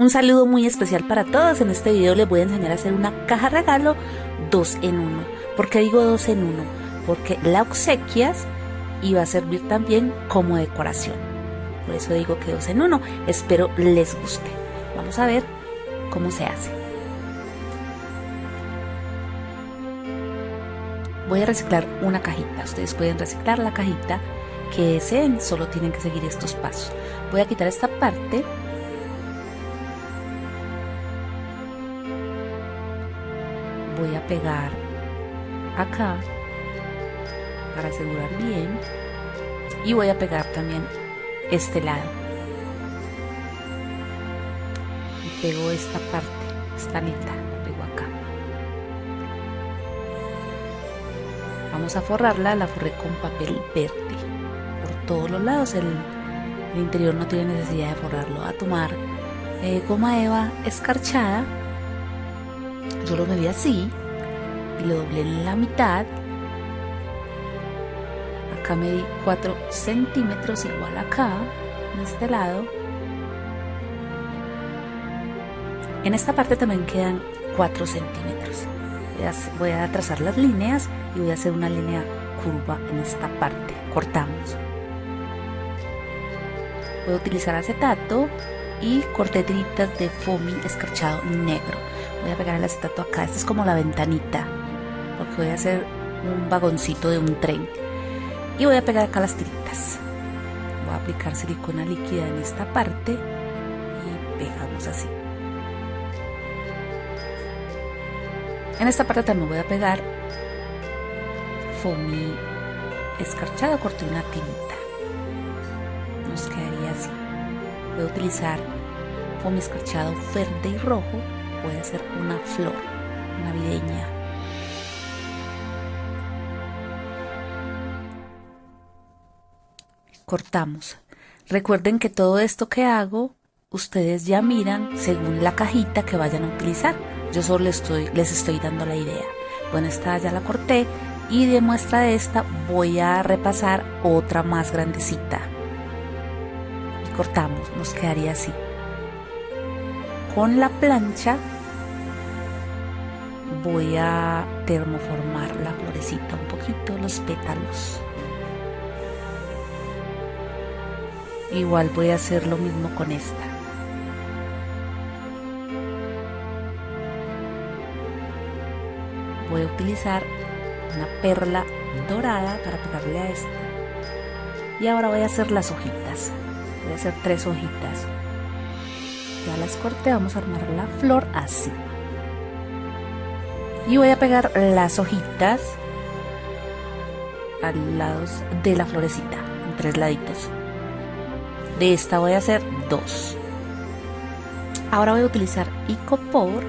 Un saludo muy especial para todos. En este video les voy a enseñar a hacer una caja regalo 2 en 1. ¿Por qué digo 2 en 1? Porque la obsequias y va a servir también como decoración. Por eso digo que 2 en 1. Espero les guste. Vamos a ver cómo se hace. Voy a reciclar una cajita. Ustedes pueden reciclar la cajita que deseen. Solo tienen que seguir estos pasos. Voy a quitar esta parte pegar acá para asegurar bien. Y voy a pegar también este lado. Y pego esta parte esta mitad la pego acá. Vamos a forrarla la forré con papel verde por todos los lados. El, interior no tiene necesidad de forrarlo. A tomar eh, goma eva escarchada. Yo lo medí así y lo doblé en la mitad. Acá medí 4 centímetros igual acá en este lado. En esta parte también quedan 4 centímetros. Voy a trazar las líneas y voy a hacer una línea curva en esta parte. Cortamos. Voy a utilizar acetato y corté de foamy escarchado negro. Voy a pegar el acetato acá. Esta es como la ventanita porque voy a hacer un vagoncito de un tren y voy a pegar acá las tiritas. Voy a aplicar silicona líquida en esta parte y pegamos así. En esta parte también voy a pegar foamy escarchado corté una tinta. Nos quedaría así. Voy a utilizar foamy escarchado verde y rojo. Voy a hacer una flor navideña cortamos. Recuerden que todo esto que hago, ustedes ya miran según la cajita que vayan a utilizar. Yo solo les estoy, les estoy dando la idea. Bueno, esta ya la corté y de muestra de esta voy a repasar otra más grandecita. Y cortamos, nos quedaría así. Con la plancha voy a termoformar la florecita un poquito, los pétalos. Igual voy a hacer lo mismo con esta. Voy a utilizar una perla dorada para pegarle a esta. Y ahora voy a hacer las hojitas. Voy a hacer tres hojitas. Ya las corté vamos a armar la flor así. Y voy a pegar las hojitas al lados de la florecita en tres laditos de esta voy a hacer dos. Ahora voy a utilizar Icopor.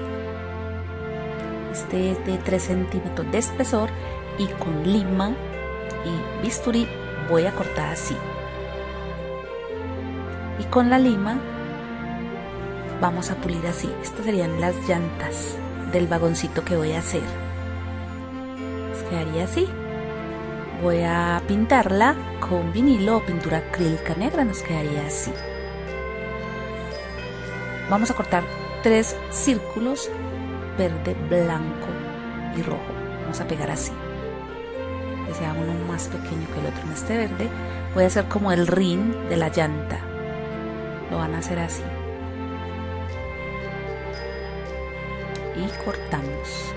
Este es de 3 centímetros de espesor y con lima y bisturí voy a cortar así. Y con la lima vamos a pulir así. Estas serían las llantas del vagoncito que voy a hacer. quedaría así voy a pintarla con vinilo o pintura acrílica negra, nos quedaría así. Vamos a cortar tres círculos, verde, blanco y rojo. Vamos a pegar así. Que sea uno más pequeño que el otro en este verde. Voy a hacer como el rin de la llanta. Lo van a hacer así. Y cortamos.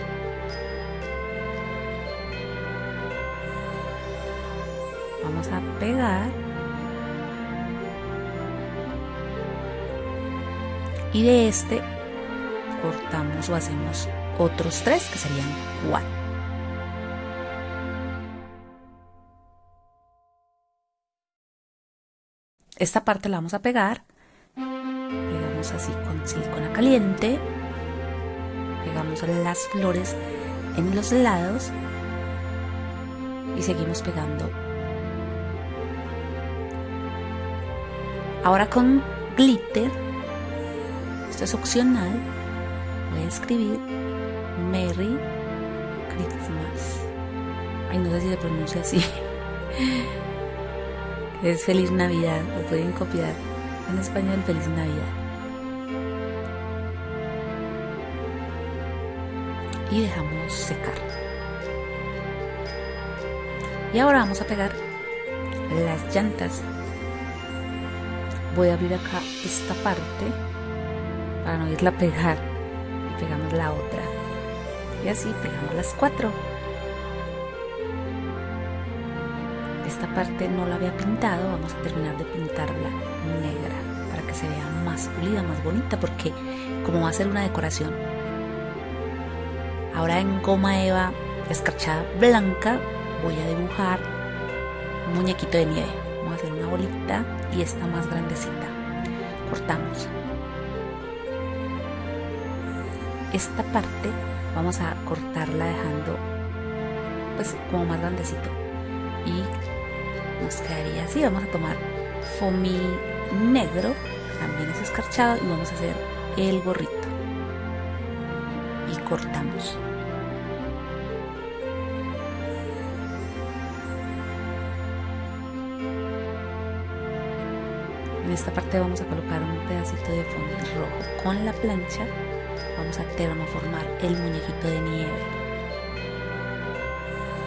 Vamos a pegar. Y de este cortamos o hacemos otros tres que serían cuatro. Esta parte la vamos a pegar. Pegamos así con silicona caliente. Pegamos las flores en los lados. Y seguimos pegando Ahora con glitter, esto es opcional, voy a escribir Merry Christmas. Ay, no sé si se pronuncia así. Es Feliz Navidad, lo pueden copiar en español Feliz Navidad. Y dejamos secar. Y ahora vamos a pegar las llantas Voy a abrir acá esta parte para no irla a pegar y pegamos la otra. Y así pegamos las cuatro. Esta parte no la había pintado, vamos a terminar de pintarla negra para que se vea más pulida, más bonita, porque como va a ser una decoración, ahora en goma eva escarchada blanca voy a dibujar un muñequito de nieve. Y esta más grandecita. Cortamos. Esta parte vamos a cortarla dejando pues como más grandecito y nos quedaría así vamos a tomar foamy negro también es escarchado y vamos a hacer el gorrito y cortamos en esta parte vamos a colocar un pedacito de fondo rojo. Con la plancha vamos a termoformar el muñequito de nieve.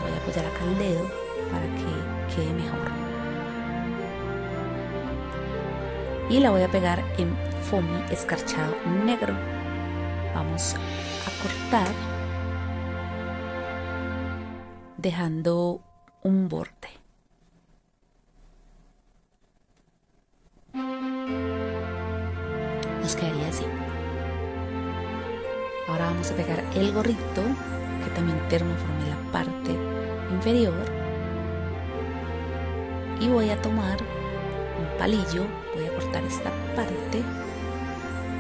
Voy a apoyar acá el dedo para que quede mejor. Y la voy a pegar en foamy escarchado negro. Vamos a cortar dejando un borde pegar el gorrito, que también termoformé la parte inferior. Y voy a tomar un palillo, voy a cortar esta parte,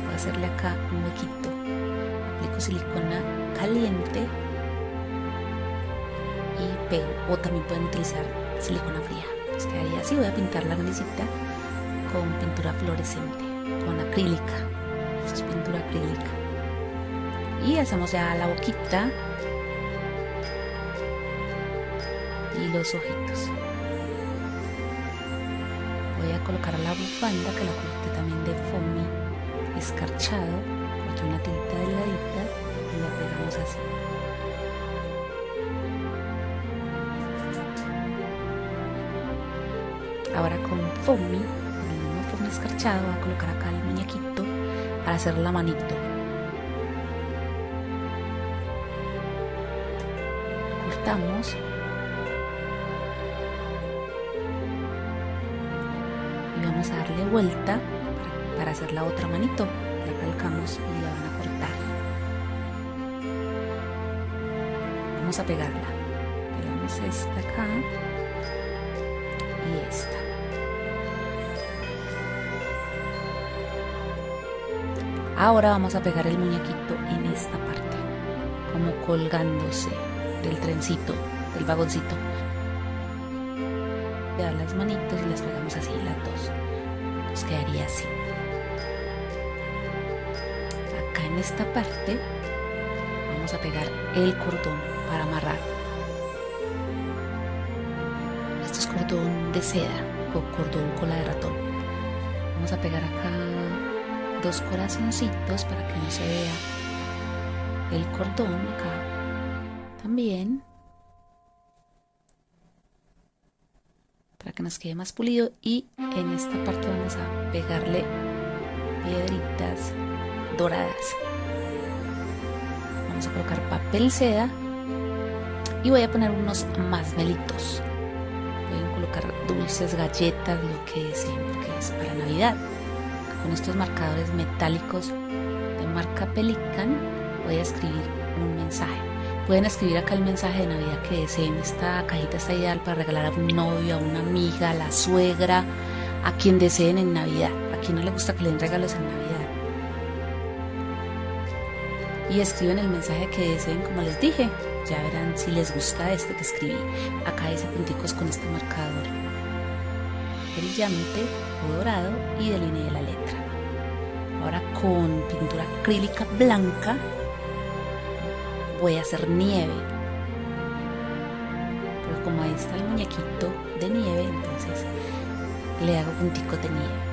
voy a hacerle acá un huequito. Aplico silicona caliente y pego. O también pueden utilizar silicona fría. Pues así. Voy a pintar la naricita con pintura fluorescente, con acrílica. Es pintura acrílica y hacemos ya la boquita. Y los ojitos. Voy a colocar la bufanda que la coloqué también de foamy escarchado. Corté una tirita delgadita y la pegamos así. Ahora con foamy el mismo foamy escarchado voy a colocar acá el muñequito para hacer la manito y vamos a darle vuelta para, hacer la otra manito. La calcamos y la van a cortar. Vamos a pegarla. Pegamos esta acá y esta. Ahora vamos a pegar el muñequito en esta parte como colgándose del trencito, del vagoncito. dar las manitos y las pegamos así las dos. Nos quedaría así. Acá en esta parte vamos a pegar el cordón para amarrar. Esto es cordón de seda o cordón cola de ratón. Vamos a pegar acá dos corazoncitos para que no se vea el cordón acá también. Para que nos quede más pulido y en esta parte vamos a pegarle piedritas doradas. Vamos a colocar papel seda y voy a poner unos más melitos voy a colocar dulces, galletas, lo que es, que es para navidad. Con estos marcadores metálicos de marca Pelican voy a escribir un mensaje Pueden escribir acá el mensaje de Navidad que deseen. Esta cajita está ideal para regalar a un novio, a una amiga, a la suegra, a quien deseen en Navidad. A quien no le gusta que le den regalos en Navidad. Y escriben el mensaje que deseen, como les dije. Ya verán si les gusta este que escribí. Acá dice punticos con este marcador brillante o dorado y delineé la letra. Ahora con pintura acrílica blanca voy a hacer nieve. Pero como ahí está el muñequito de nieve, entonces le hago punticos de nieve.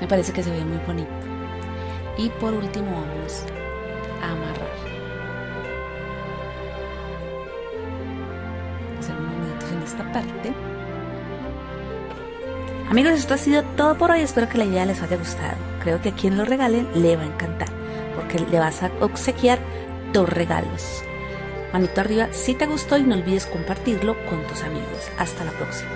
Me parece que se ve muy bonito. Y por último vamos amarrar. Hacer unos minutos en esta parte. Amigos, esto ha sido todo por hoy. Espero que la idea les haya gustado. Creo que a quien lo regalen le va a encantar le vas a obsequiar dos regalos. Manito arriba si te gustó y no olvides compartirlo con tus amigos. Hasta la próxima.